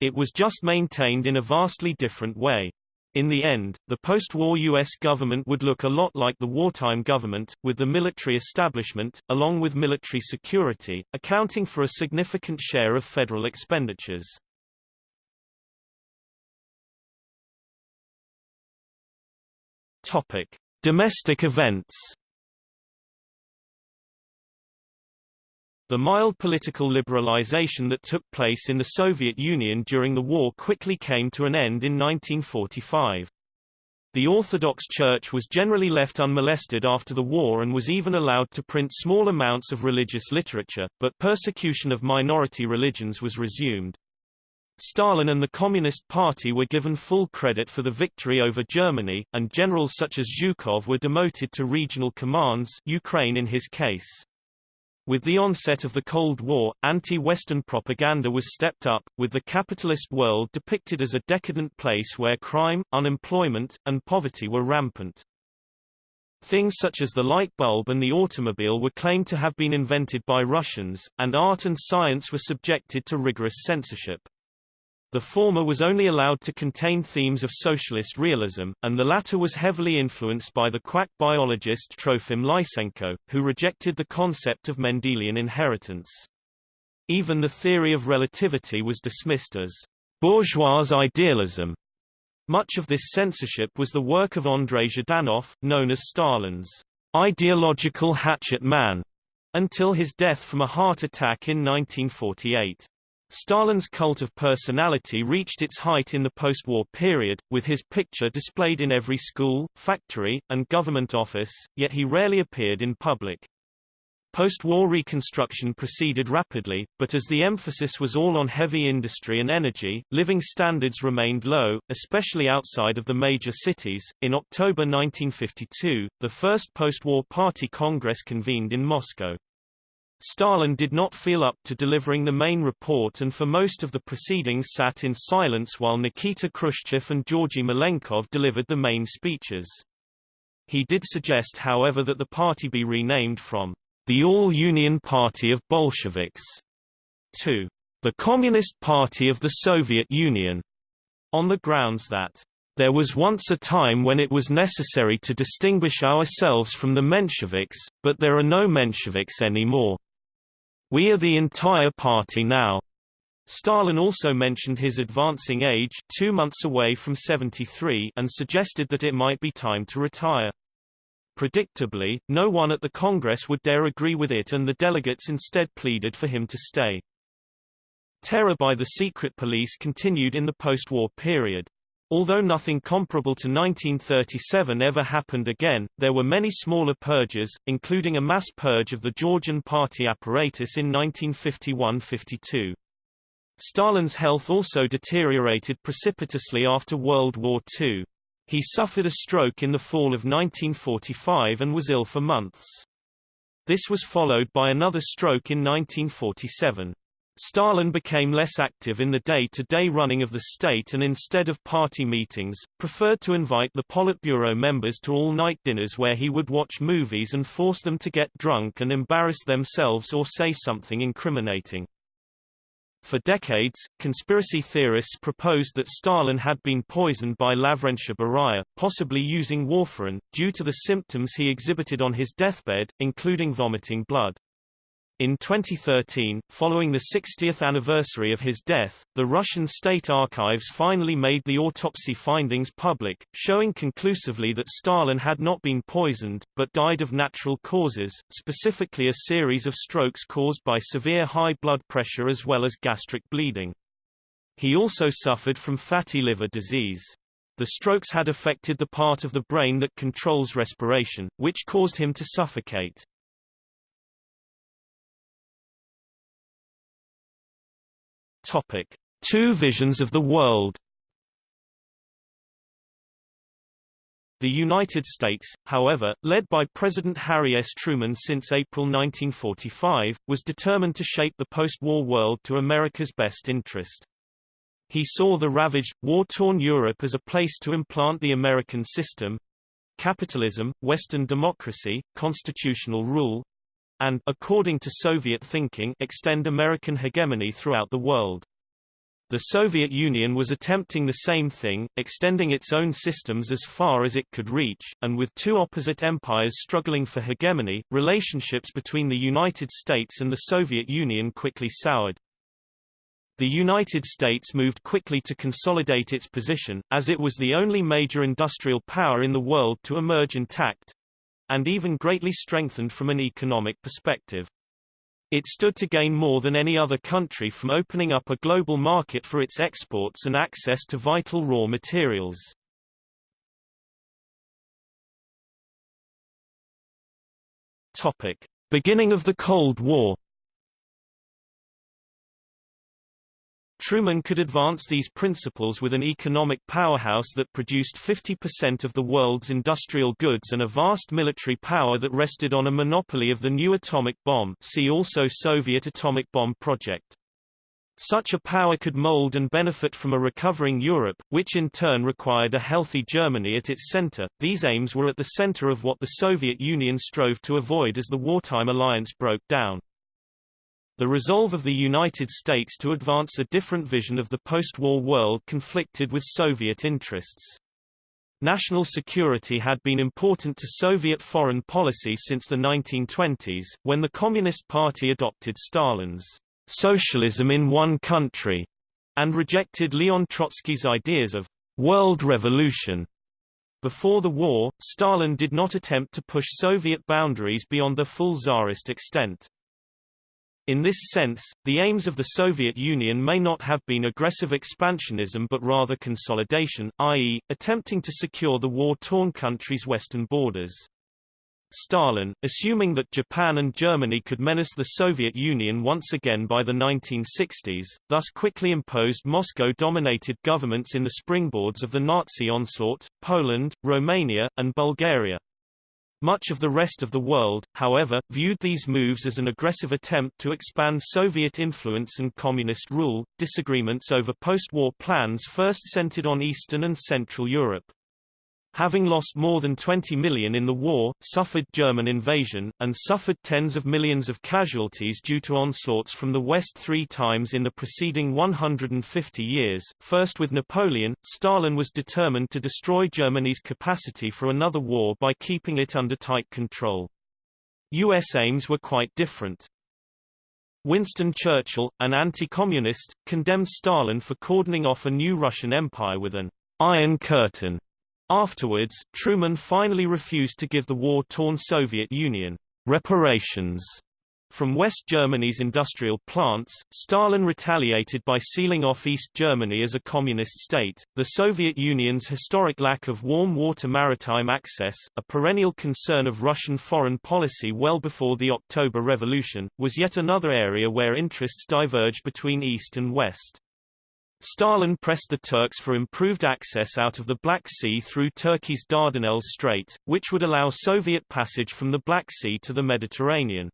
It was just maintained in a vastly different way. In the end, the post-war U.S. government would look a lot like the wartime government, with the military establishment, along with military security, accounting for a significant share of federal expenditures. Topic. Domestic events The mild political liberalization that took place in the Soviet Union during the war quickly came to an end in 1945. The Orthodox Church was generally left unmolested after the war and was even allowed to print small amounts of religious literature, but persecution of minority religions was resumed. Stalin and the Communist Party were given full credit for the victory over Germany, and generals such as Zhukov were demoted to regional commands Ukraine in his case. With the onset of the Cold War, anti-Western propaganda was stepped up, with the capitalist world depicted as a decadent place where crime, unemployment, and poverty were rampant. Things such as the light bulb and the automobile were claimed to have been invented by Russians, and art and science were subjected to rigorous censorship. The former was only allowed to contain themes of socialist realism, and the latter was heavily influenced by the quack biologist Trofim Lysenko, who rejected the concept of Mendelian inheritance. Even the theory of relativity was dismissed as bourgeois idealism. Much of this censorship was the work of Andrei Zhdanov, known as Stalin's ideological hatchet man, until his death from a heart attack in 1948. Stalin's cult of personality reached its height in the post-war period, with his picture displayed in every school, factory, and government office, yet he rarely appeared in public. Post-war reconstruction proceeded rapidly, but as the emphasis was all on heavy industry and energy, living standards remained low, especially outside of the major cities. In October 1952, the first post-war party congress convened in Moscow. Stalin did not feel up to delivering the main report and for most of the proceedings sat in silence while Nikita Khrushchev and Georgy Malenkov delivered the main speeches. He did suggest however that the party be renamed from the All-Union Party of Bolsheviks to the Communist Party of the Soviet Union, on the grounds that there was once a time when it was necessary to distinguish ourselves from the Mensheviks, but there are no Mensheviks anymore. We are the entire party now. Stalin also mentioned his advancing age two months away from 73 and suggested that it might be time to retire. Predictably, no one at the Congress would dare agree with it and the delegates instead pleaded for him to stay. Terror by the secret police continued in the post-war period. Although nothing comparable to 1937 ever happened again, there were many smaller purges, including a mass purge of the Georgian party apparatus in 1951–52. Stalin's health also deteriorated precipitously after World War II. He suffered a stroke in the fall of 1945 and was ill for months. This was followed by another stroke in 1947. Stalin became less active in the day-to-day -day running of the state and instead of party meetings, preferred to invite the Politburo members to all-night dinners where he would watch movies and force them to get drunk and embarrass themselves or say something incriminating. For decades, conspiracy theorists proposed that Stalin had been poisoned by Lavrentiy Beria, possibly using warfarin, due to the symptoms he exhibited on his deathbed, including vomiting blood. In 2013, following the 60th anniversary of his death, the Russian state archives finally made the autopsy findings public, showing conclusively that Stalin had not been poisoned, but died of natural causes, specifically a series of strokes caused by severe high blood pressure as well as gastric bleeding. He also suffered from fatty liver disease. The strokes had affected the part of the brain that controls respiration, which caused him to suffocate. Topic: Two visions of the world. The United States, however, led by President Harry S. Truman since April 1945, was determined to shape the post-war world to America's best interest. He saw the ravaged, war-torn Europe as a place to implant the American system, capitalism, Western democracy, constitutional rule, and according to Soviet thinking extend American hegemony throughout the world. The Soviet Union was attempting the same thing, extending its own systems as far as it could reach, and with two opposite empires struggling for hegemony, relationships between the United States and the Soviet Union quickly soured. The United States moved quickly to consolidate its position, as it was the only major industrial power in the world to emerge intact, and even greatly strengthened from an economic perspective. It stood to gain more than any other country from opening up a global market for its exports and access to vital raw materials. Topic: Beginning of the Cold War. Truman could advance these principles with an economic powerhouse that produced 50% of the world's industrial goods and a vast military power that rested on a monopoly of the new atomic bomb see also Soviet atomic bomb project. Such a power could mold and benefit from a recovering Europe, which in turn required a healthy Germany at its center. These aims were at the center of what the Soviet Union strove to avoid as the wartime alliance broke down. The resolve of the United States to advance a different vision of the post-war world conflicted with Soviet interests. National security had been important to Soviet foreign policy since the 1920s, when the Communist Party adopted Stalin's socialism in one country, and rejected Leon Trotsky's ideas of world revolution. Before the war, Stalin did not attempt to push Soviet boundaries beyond the full Tsarist extent. In this sense, the aims of the Soviet Union may not have been aggressive expansionism but rather consolidation, i.e., attempting to secure the war-torn country's western borders. Stalin, assuming that Japan and Germany could menace the Soviet Union once again by the 1960s, thus quickly imposed Moscow-dominated governments in the springboards of the Nazi onslaught, Poland, Romania, and Bulgaria. Much of the rest of the world, however, viewed these moves as an aggressive attempt to expand Soviet influence and communist rule. Disagreements over post-war plans first centered on Eastern and Central Europe having lost more than 20 million in the war, suffered German invasion, and suffered tens of millions of casualties due to onslaughts from the West three times in the preceding 150 years. First with Napoleon, Stalin was determined to destroy Germany's capacity for another war by keeping it under tight control. U.S. aims were quite different. Winston Churchill, an anti-communist, condemned Stalin for cordoning off a new Russian empire with an Iron Curtain Afterwards, Truman finally refused to give the war-torn Soviet Union reparations from West Germany's industrial plants, Stalin retaliated by sealing off East Germany as a communist state. The Soviet Union's historic lack of warm water maritime access, a perennial concern of Russian foreign policy well before the October Revolution, was yet another area where interests diverged between East and West. Stalin pressed the Turks for improved access out of the Black Sea through Turkey's Dardanelles Strait, which would allow Soviet passage from the Black Sea to the Mediterranean.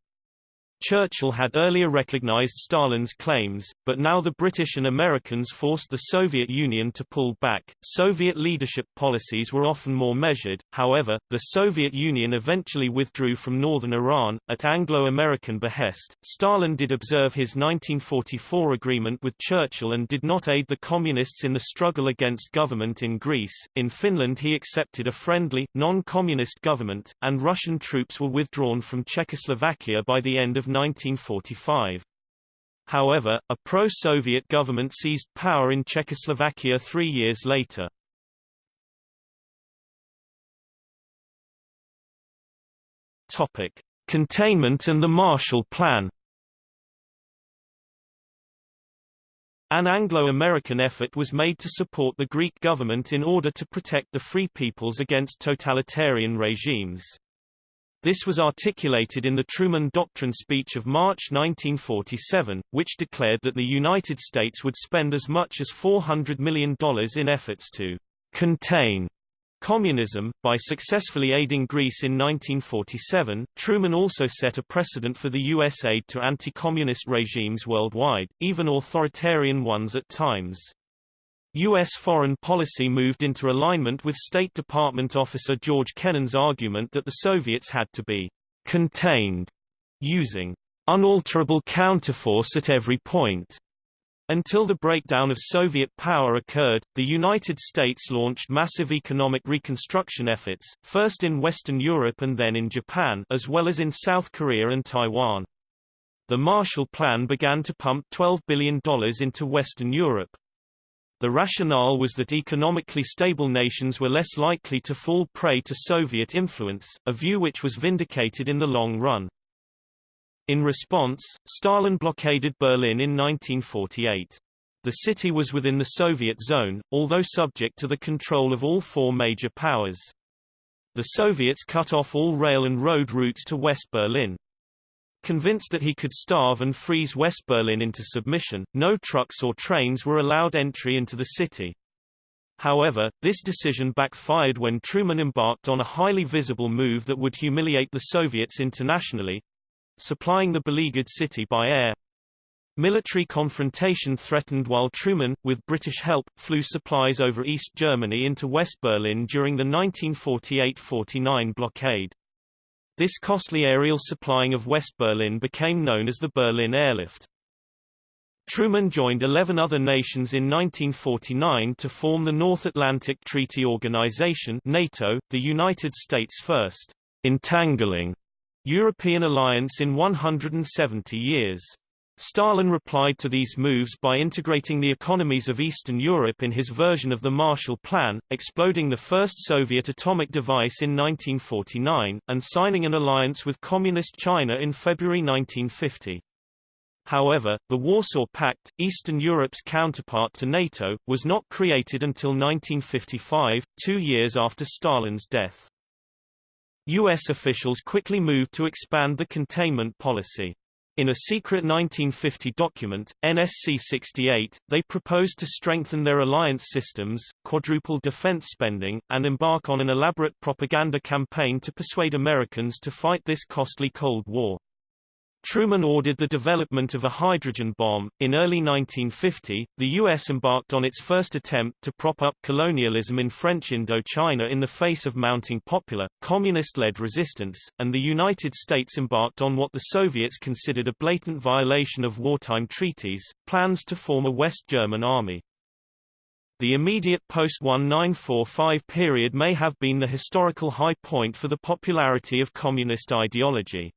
Churchill had earlier recognized Stalin's claims, but now the British and Americans forced the Soviet Union to pull back. Soviet leadership policies were often more measured, however, the Soviet Union eventually withdrew from northern Iran, at Anglo-American behest. Stalin did observe his 1944 agreement with Churchill and did not aid the Communists in the struggle against government in Greece. In Finland he accepted a friendly, non-communist government, and Russian troops were withdrawn from Czechoslovakia by the end of 1945. However, a pro-Soviet government seized power in Czechoslovakia three years later. Topic. Containment and the Marshall Plan An Anglo-American effort was made to support the Greek government in order to protect the free peoples against totalitarian regimes. This was articulated in the Truman Doctrine speech of March 1947, which declared that the United States would spend as much as $400 million in efforts to contain communism. By successfully aiding Greece in 1947, Truman also set a precedent for the U.S. aid to anti-communist regimes worldwide, even authoritarian ones at times. U.S. foreign policy moved into alignment with State Department officer George Kennan's argument that the Soviets had to be contained, using unalterable counterforce at every point. Until the breakdown of Soviet power occurred, the United States launched massive economic reconstruction efforts, first in Western Europe and then in Japan as well as in South Korea and Taiwan. The Marshall Plan began to pump $12 billion into Western Europe, the rationale was that economically stable nations were less likely to fall prey to Soviet influence, a view which was vindicated in the long run. In response, Stalin blockaded Berlin in 1948. The city was within the Soviet zone, although subject to the control of all four major powers. The Soviets cut off all rail and road routes to West Berlin. Convinced that he could starve and freeze West Berlin into submission, no trucks or trains were allowed entry into the city. However, this decision backfired when Truman embarked on a highly visible move that would humiliate the Soviets internationally, supplying the beleaguered city by air. Military confrontation threatened while Truman, with British help, flew supplies over East Germany into West Berlin during the 1948–49 blockade. This costly aerial supplying of West Berlin became known as the Berlin Airlift. Truman joined 11 other nations in 1949 to form the North Atlantic Treaty Organization NATO, the United States' first entangling European alliance in 170 years. Stalin replied to these moves by integrating the economies of Eastern Europe in his version of the Marshall Plan, exploding the first Soviet atomic device in 1949, and signing an alliance with Communist China in February 1950. However, the Warsaw Pact, Eastern Europe's counterpart to NATO, was not created until 1955, two years after Stalin's death. U.S. officials quickly moved to expand the containment policy. In a secret 1950 document, NSC 68, they proposed to strengthen their alliance systems, quadruple defense spending, and embark on an elaborate propaganda campaign to persuade Americans to fight this costly Cold War. Truman ordered the development of a hydrogen bomb. In early 1950, the U.S. embarked on its first attempt to prop up colonialism in French Indochina in the face of mounting popular, communist-led resistance, and the United States embarked on what the Soviets considered a blatant violation of wartime treaties, plans to form a West German army. The immediate post-1945 period may have been the historical high point for the popularity of communist ideology.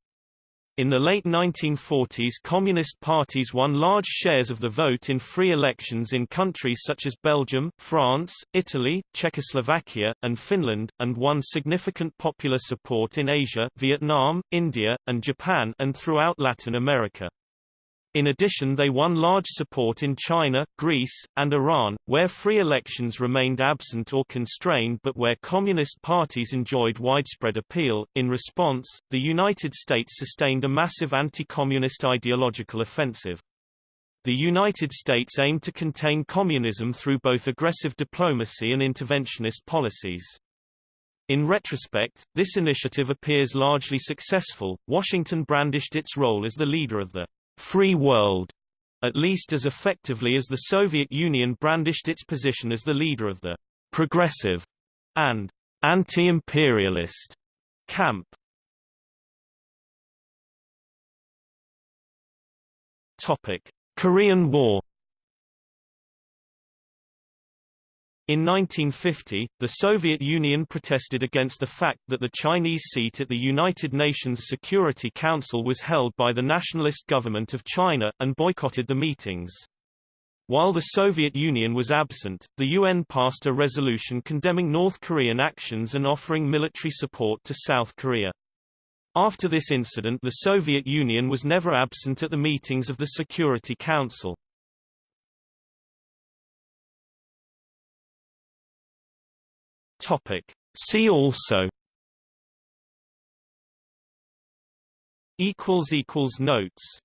In the late 1940s Communist parties won large shares of the vote in free elections in countries such as Belgium, France, Italy, Czechoslovakia, and Finland, and won significant popular support in Asia Vietnam, India, and Japan and throughout Latin America. In addition they won large support in China, Greece, and Iran, where free elections remained absent or constrained but where communist parties enjoyed widespread appeal. In response, the United States sustained a massive anti-communist ideological offensive. The United States aimed to contain communism through both aggressive diplomacy and interventionist policies. In retrospect, this initiative appears largely successful. Washington brandished its role as the leader of the free world, at least as effectively as the Soviet Union brandished its position as the leader of the progressive and anti-imperialist camp. Topic: Korean War In 1950, the Soviet Union protested against the fact that the Chinese seat at the United Nations Security Council was held by the nationalist government of China, and boycotted the meetings. While the Soviet Union was absent, the UN passed a resolution condemning North Korean actions and offering military support to South Korea. After this incident the Soviet Union was never absent at the meetings of the Security Council. Topic. See also notes